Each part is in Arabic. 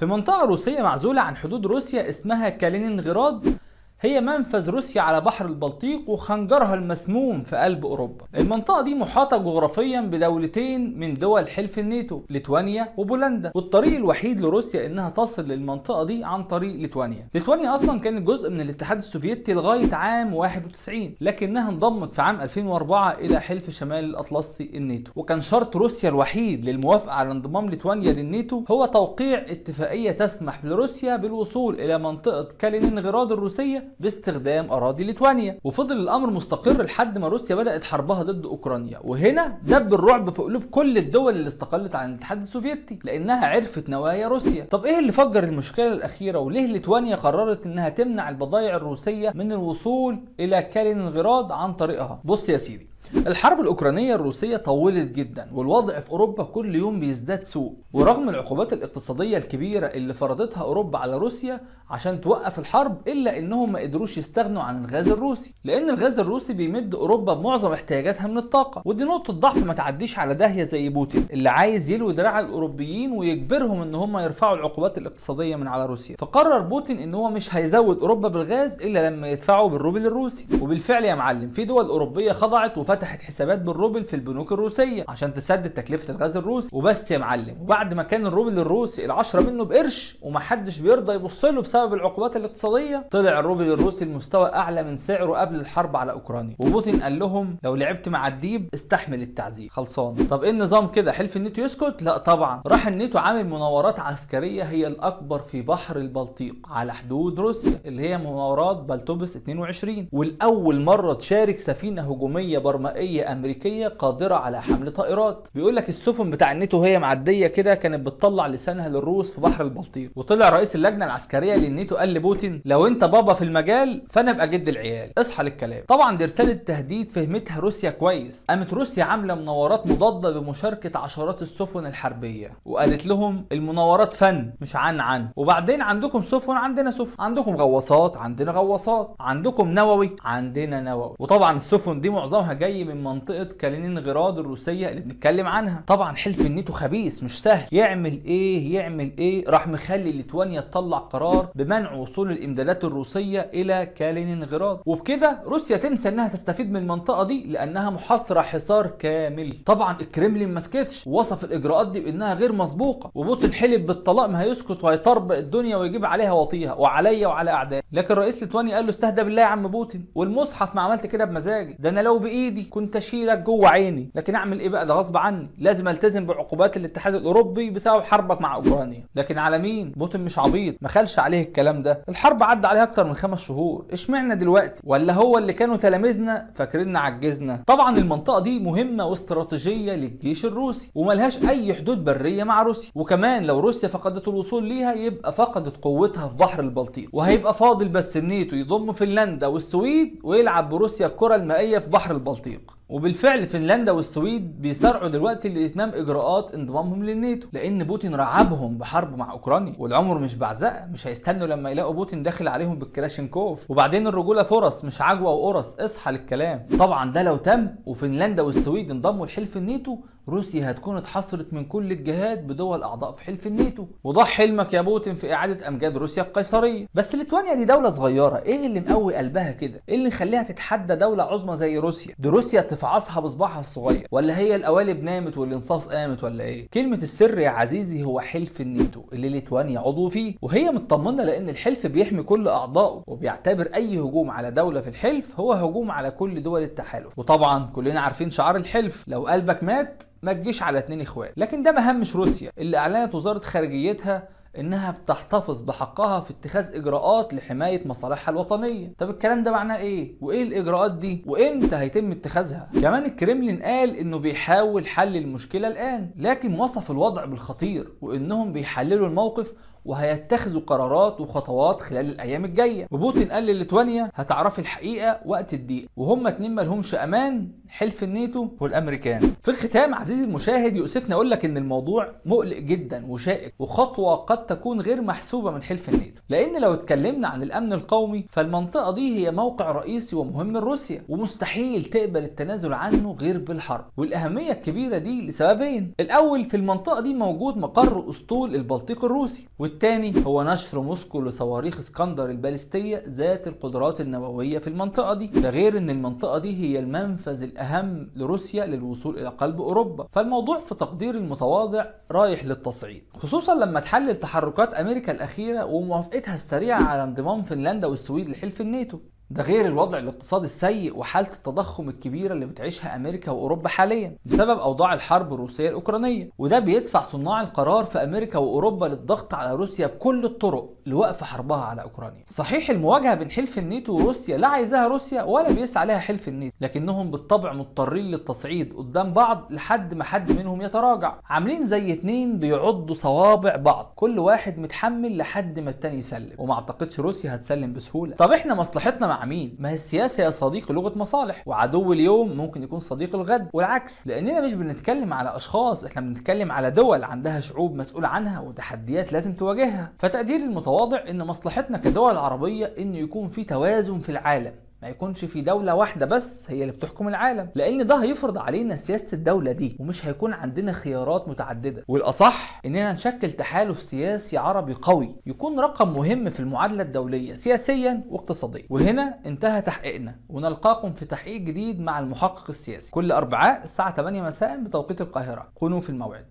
في منطقة روسية معزولة عن حدود روسيا اسمها كالينينغراد هي منفذ روسيا على بحر البلطيق وخنجرها المسموم في قلب أوروبا. المنطقة دي محاطة جغرافيا بدولتين من دول حلف الناتو، ليتوانيا وبولندا، والطريق الوحيد لروسيا إنها تصل للمنطقة دي عن طريق ليتوانيا. ليتوانيا أصلا كانت جزء من الاتحاد السوفيتي لغاية عام 91 لكنها انضمت في عام 2004 إلى حلف شمال الأطلسي الناتو، وكان شرط روسيا الوحيد للموافقة على انضمام ليتوانيا للناتو هو توقيع اتفاقية تسمح لروسيا بالوصول إلى منطقة كالينينغراد الروسية باستخدام أراضي ليتوانيا. وفضل الأمر مستقر لحد ما روسيا بدأت حربها ضد أوكرانيا. وهنا دب الرعب في قلوب كل الدول اللي استقلت عن الاتحاد السوفيتي لأنها عرفت نوايا روسيا. طب إيه اللي فجر المشكلة الأخيرة؟ وليه ليتوانيا قررت إنها تمنع البضائع الروسية من الوصول إلى كالينينغراد عن طريقها؟ بص يا سيدي الحرب الأوكرانية الروسية طولت جدا والوضع في أوروبا كل يوم بيزداد سوء. ورغم العقوبات الاقتصادية الكبيرة اللي فرضتها أوروبا على روسيا عشان توقف الحرب إلا إنهم ما قدروش يستغنوا عن الغاز الروسي. لأن الغاز الروسي بيمد أوروبا بمعظم احتياجاتها من الطاقة. ودي نقطة ضعف ما تعديش على داهية زي بوتين اللي عايز يلوي دراع الأوروبيين ويجبرهم إن هم يرفعوا العقوبات الاقتصادية من على روسيا. فقرر بوتين إن هو مش هيزود أوروبا بالغاز إلا لما يدفعوا بالروبل الروسي. وبالفعل يا معلم في دول أوروبية خضعت وفتحت فتحت حسابات بالروبل في البنوك الروسية عشان تسدد تكلفة الغاز الروسي. وبس يا معلم وبعد ما كان الروبل الروسي العشرة منه بقرش ومحدش بيرضى يبص له بسبب العقوبات الاقتصادية طلع الروبل الروسي لمستوى أعلى من سعره قبل الحرب على أوكرانيا. وبوتين قال لهم لو لعبت مع الديب استحمل التعذيب. خلصان. طب إيه النظام كده؟ حلف الناتو يسكت؟ لا طبعا. راح الناتو عامل مناورات عسكرية هي الأكبر في بحر البلطيق على حدود روسيا اللي هي مناورات بلتوبس 22 ولأول مرة تشارك سفينة هجومية برمائيه أمريكية قادرة على حمل طائرات. بيقول لك السفن بتاع الناتو وهي معدية كده كانت بتطلع لسانها للروس في بحر البلطيق. وطلع رئيس اللجنة العسكرية للناتو قال لبوتين لو انت بابا في المجال فأنا أبقى جد العيال. اصحى للكلام. طبعا دي رسالة تهديد فهمتها روسيا كويس. قامت روسيا عاملة مناورات مضادة بمشاركة عشرات السفن الحربية. وقالت لهم المناورات فن مش عن عن. وبعدين عندكم سفن عندنا سفن. عندكم غواصات عندنا غواصات. عندكم نووي عندنا نووي. وطبعا السفن دي معظمها جاي من منطقة كالينينغراد الروسية اللي بنتكلم عنها. طبعا حلف الناتو خبيث مش سهل. يعمل إيه؟ يعمل إيه؟ راح مخلي ليتوانيا تطلع قرار بمنع وصول الإمدادات الروسية إلى كالينينغراد. وبكده روسيا تنسى إنها تستفيد من المنطقة دي لأنها محاصرة حصار كامل. طبعا الكريملين ما سكتش. ووصف الإجراءات دي بإنها غير مسبوقة. وبوتين حلف بالطلاق ما هيسكت وهيطربق الدنيا ويجيب عليها وطيها وعليا وعلى اعدائي لكن رئيس ليتوانيا قال له استهدى بالله يا عم بوتين. والمصحف ما عملت كده بمزاجي. ده أنا لو بإيدي كنت اشيلك جوه عيني. لكن أعمل إيه بقى؟ ده غصب عني. لازم ألتزم بعقوبات الاتحاد الأوروبي بسبب حربك مع أوكرانيا. لكن على مين؟ بوتين مش عبيط. ما خلش عليه الكلام ده. الحرب عدى عليها أكتر من خمس شهور. إشمعنى دلوقتي؟ ولا هو اللي كانوا تلاميذنا فاكريننا عجزنا؟ طبعا المنطقة دي مهمة واستراتيجية للجيش الروسي وملهاش أي حدود برية مع روسيا. وكمان لو روسيا فقدت الوصول ليها يبقى فقدت قوتها في بحر البلطيق. وهيبقى فاضل بس الناتو يضم فنلندا والسويد ويلعب بروسيا الكرة المائية في بحر البلطيق. وبالفعل فنلندا والسويد بيسارعوا دلوقتي لإتمام إجراءات انضمامهم للناتو لأن بوتين رعبهم بحرب مع أوكرانيا والعمر مش بعزقه مش هيستنوا لما يلاقوا بوتين داخل عليهم بالكلاشينكوف وبعدين الرجولة فرص مش عجوة وقرص اصحى للكلام. طبعا ده لو تم وفنلندا والسويد انضموا لحلف الناتو روسيا هتكون اتحصرت من كل الجهات بدول أعضاء في حلف الناتو. وضاع حلمك يا بوتين في إعادة أمجاد روسيا القيصرية. بس ليتوانيا دي دولة صغيرة إيه اللي مقوي قلبها كده؟ إيه اللي يخليها تتحدى دولة عظمى زي روسيا؟ دي روسيا تفعصها بصباعها الصغير. ولا هي القوالب نامت والإنصاص قامت ولا إيه؟ كلمة السر يا عزيزي هو حلف الناتو اللي ليتوانيا عضو فيه. وهي مطمنة لأن الحلف بيحمي كل أعضائه وبيعتبر أي هجوم على دولة في الحلف هو هجوم على كل دول التحالف. وطبعا كلنا عارفين شعار الحلف لو قلبك مات ما تجيش على اتنين إخوات. لكن ده ما همش روسيا. اللي أعلنت وزارة خارجيتها إنها بتحتفظ بحقها في اتخاذ إجراءات لحماية مصالحها الوطنية. طب الكلام ده معناه إيه؟ وإيه الإجراءات دي؟ وإمتى هيتم اتخاذها؟ كمان الكريملين قال إنه بيحاول حل المشكلة الآن لكن وصف الوضع بالخطير وإنهم بيحللوا الموقف وهيتخذوا قرارات وخطوات خلال الأيام الجاية. وبوتين قال لليتوانيا هتعرفي الحقيقة وقت الضيق وهم اتنين مالهمش أمان حلف الناتو والأمريكان. في الختام عزيزي المشاهد يؤسفني أقول لك إن الموضوع مقلق جدا وشائك وخطوة قد قد تكون غير محسوبة من حلف الناتو. لأن لو اتكلمنا عن الأمن القومي فالمنطقة دي هي موقع رئيسي ومهم لروسيا ومستحيل تقبل التنازل عنه غير بالحرب. والأهمية الكبيرة دي لسببين. الأول في المنطقة دي موجود مقر أسطول البلطيق الروسي والتاني هو نشر موسكو لصواريخ اسكندر البالستية ذات القدرات النووية في المنطقة دي. ده غير إن المنطقة دي هي المنفذ الأهم لروسيا للوصول إلى قلب أوروبا. فالموضوع في تقدير المتواضع رايح للتصعيد خصوصا لما تحلل تحركات أمريكا الأخيرة وموافقتها السريعة على انضمام فنلندا والسويد لحلف الناتو. ده غير الوضع الاقتصادي السيء وحالة التضخم الكبيرة اللي بتعيشها أمريكا وأوروبا حاليا بسبب أوضاع الحرب الروسية الأوكرانية. وده بيدفع صناع القرار في أمريكا وأوروبا للضغط على روسيا بكل الطرق لوقف حربها على أوكرانيا. صحيح المواجهة بين حلف الناتو وروسيا لا عايزاها روسيا ولا بيسعى لها حلف الناتو لكنهم بالطبع مضطرين للتصعيد قدام بعض لحد ما حد منهم يتراجع. عاملين زي اتنين بيعضوا صوابع بعض كل واحد متحمل لحد ما التاني يسلم. وما أعتقدش روسيا هتسلم بسهولة. طب إحنا مصلحتنا مع مين؟ ما هي السياسة يا صديقي لغة مصالح. وعدو اليوم ممكن يكون صديق الغد. والعكس لأننا مش بنتكلم على أشخاص إحنا بنتكلم على دول عندها شعوب مسؤول عنها وتحديات لازم تواجهها. فتقدير المتواضع إن مصلحتنا كدول عربية إن يكون في توازن في العالم. ما يكونش في دولة واحدة بس هي اللي بتحكم العالم لأن ده هيفرض علينا سياسة الدولة دي ومش هيكون عندنا خيارات متعددة. والأصح إننا نشكل تحالف سياسي عربي قوي يكون رقم مهم في المعادلة الدولية سياسيا واقتصاديا. وهنا انتهى تحقيقنا ونلقاكم في تحقيق جديد مع المحقق السياسي. كل أربعاء الساعة 8 مساء بتوقيت القاهرة. كونوا في الموعد.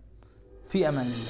في أمان الله.